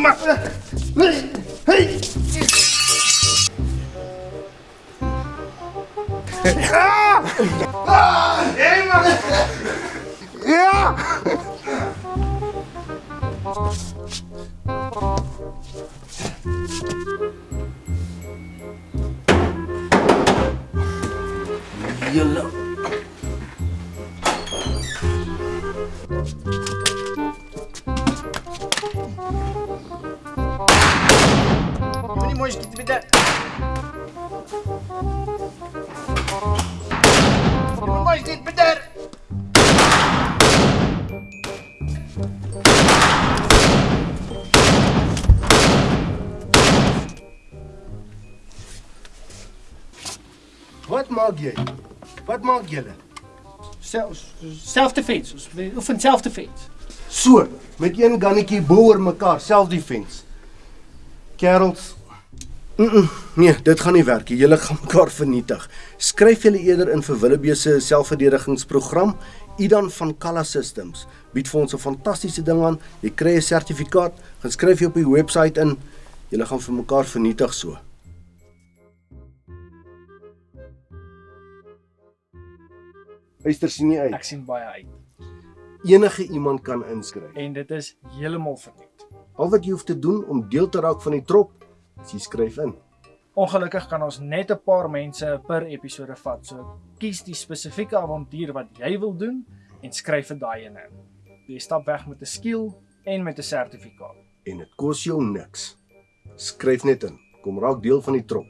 maar... Hey! Ja! Ja! Вы не можете тебе Вы не можете тебе Wat maak jy? Wat maak julle? Self-defense. Ons oefen self-defense. So, met een gannetjie bo oor mekaar, self-defense. Kerels. Mm -mm, nee, dit gaan nie werk nie. Julle gaan mekaar vernietig. Skryf julle eerder in vir Willebee se selfverdedigingsprogram. Idan van Kalla Systems bied vir ons 'n fantastiese ding aan. Jy kry 'n sertifikaat. Gaan skryf jy op die webwerf in. Julle gaan vir mekaar vernietig so. Luister sien nie Ek uit. sien baie uit. Enige iemand kan inskryf. En dit is heeltemal verniet. Al wat jy hoef te doen om deel te raak van die trop, jy skryf in. Ongelukkig kan ons net 'n paar mense per episode vat. So kies die spesifieke avontuur wat jy wil doen en skryf vir daai ene in. Jy stap weg met 'n skill en met 'n sertifikaat. En dit kos jou niks. Skryf net in. Kom raak deel van die trop.